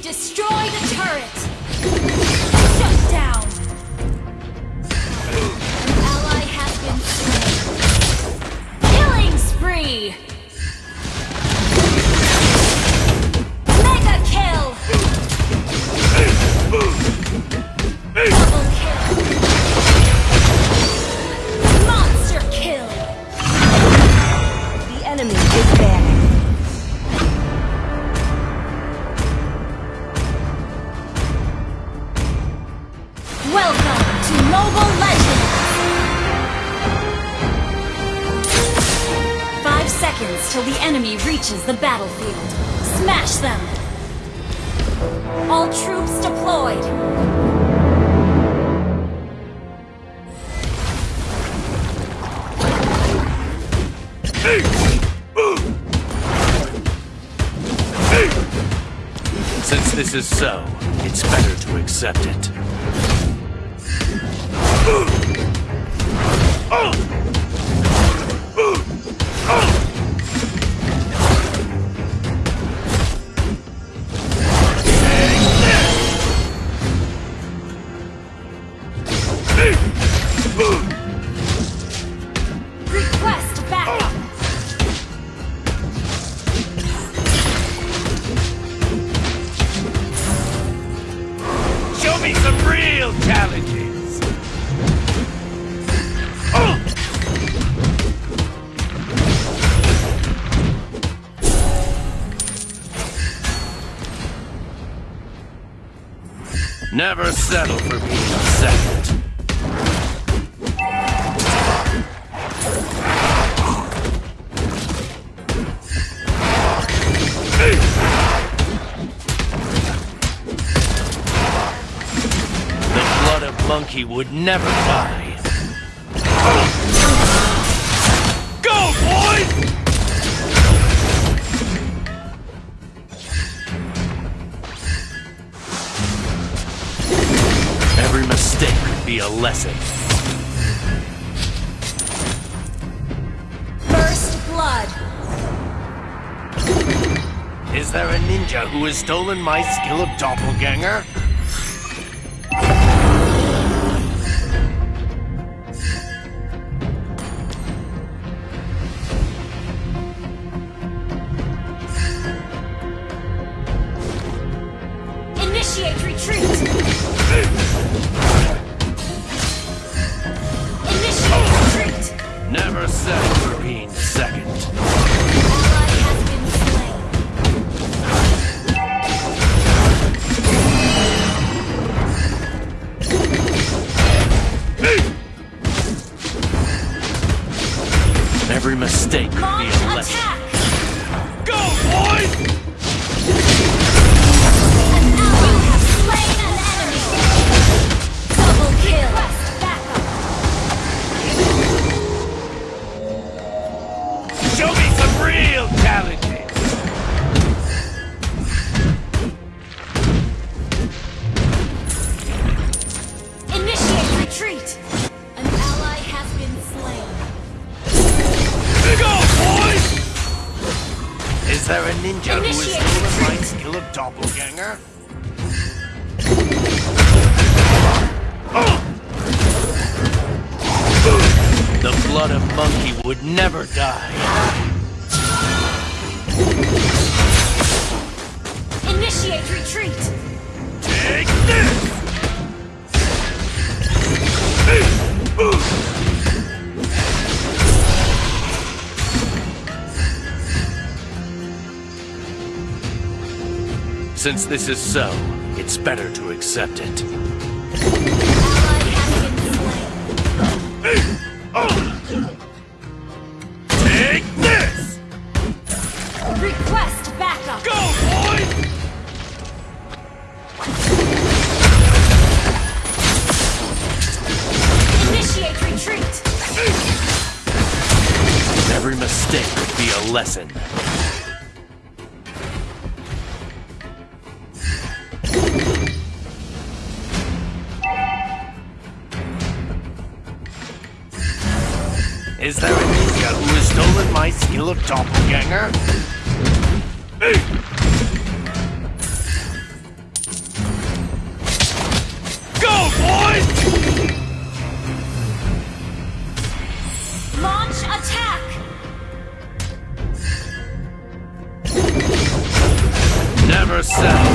Destroy the turret! Reaches the battlefield. Smash them! All troops deployed! Since this is so, it's better to accept it. Never settle for being second. Of would never die. Go, boys! Every mistake could be a lesson. First blood! Is there a ninja who has stolen my skill of doppelganger? Stolen my retreat. skill of doppelganger? The blood of monkey would never die. Initiate retreat! Take this! Since this is so, it's better to accept it. Ally has been slain. Take this! Request backup! Go, boys! Initiate retreat! Every mistake could be a lesson. stolen my skill of doppelganger? Go, boys! Launch attack! Never settle.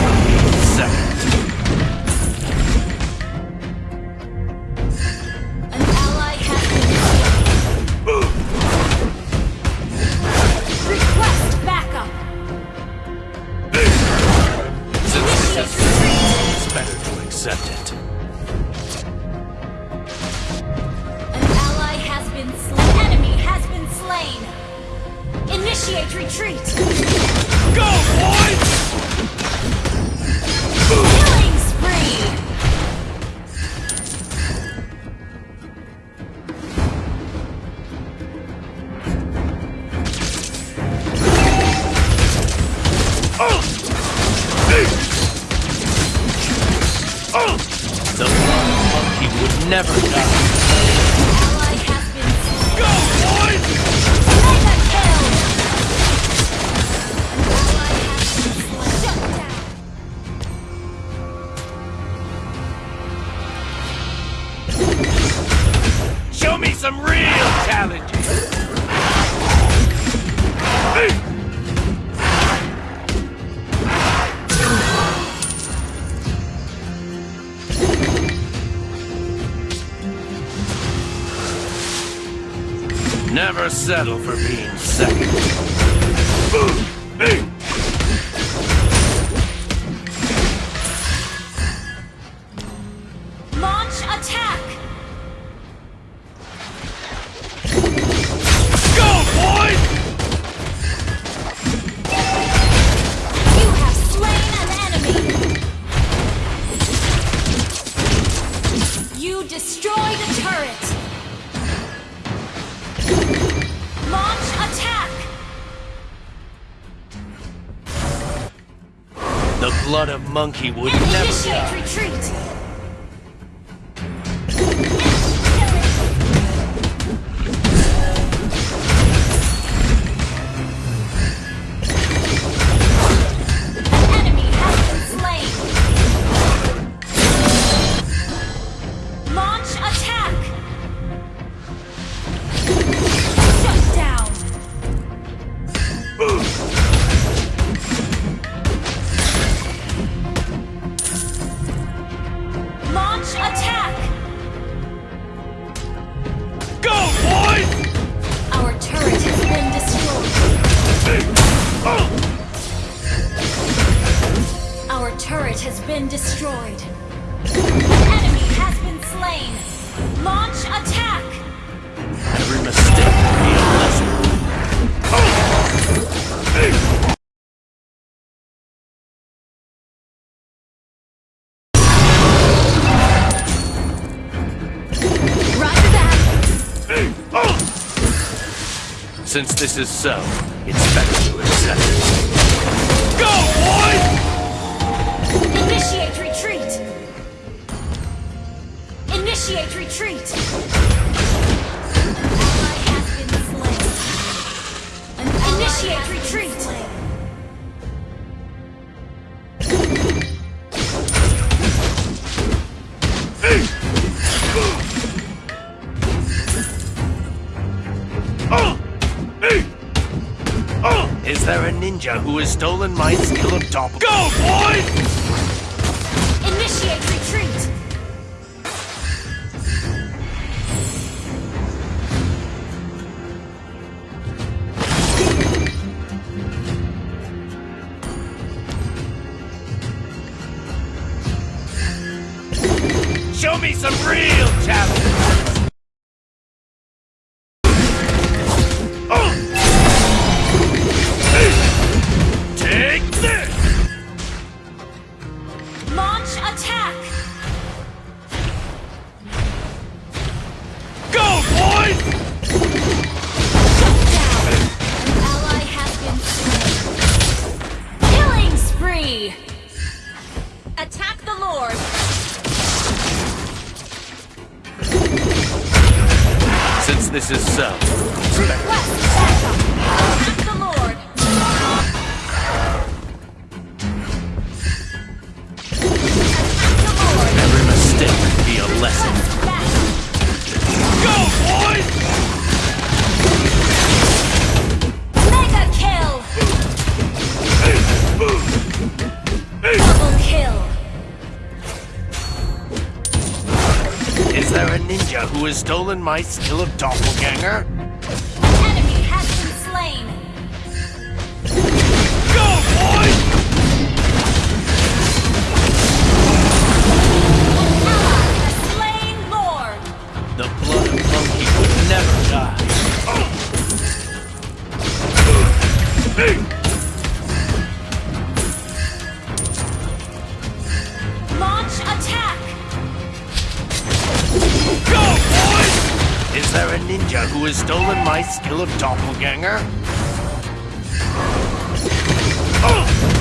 Initiate retreat! Go, boys! Killing spree! Oh! Oh! The monkey would never die. Go, boys! Some real challenges. Never settle for being second. Hey! Launch of monkey would never Initiate die. retreat! Turret has been destroyed. An enemy has been slain. Launch attack! Every mistake will be a lesson. Since this is so, it's better to accept it. Go, boys! Initiate retreat! Initiate retreat! Initiate retreat! Is there a ninja who has stolen my skill of top? Go, boys! Initiate retreat! This is so, better. There a ninja who has stolen my skill of doppelganger? There a ninja who has stolen my skill of doppelganger? Launch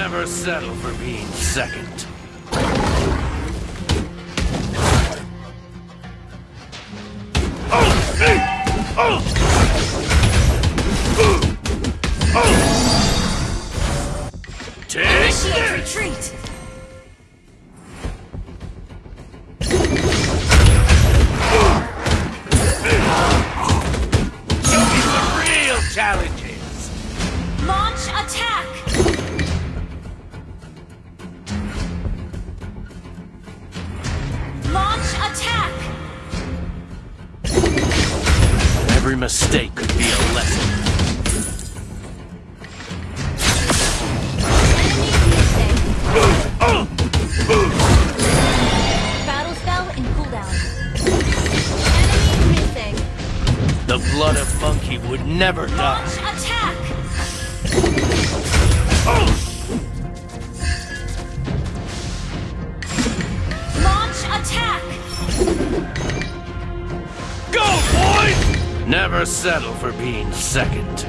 never settle for being second. Oh! Take Initiate retreat. Me some real challenges. Launch attack. Every mistake could be a lesson. Battle spell in cooldown. Enemy missing. The blood of monkey would never die. Launch attack. Launch attack. Never settle for being second.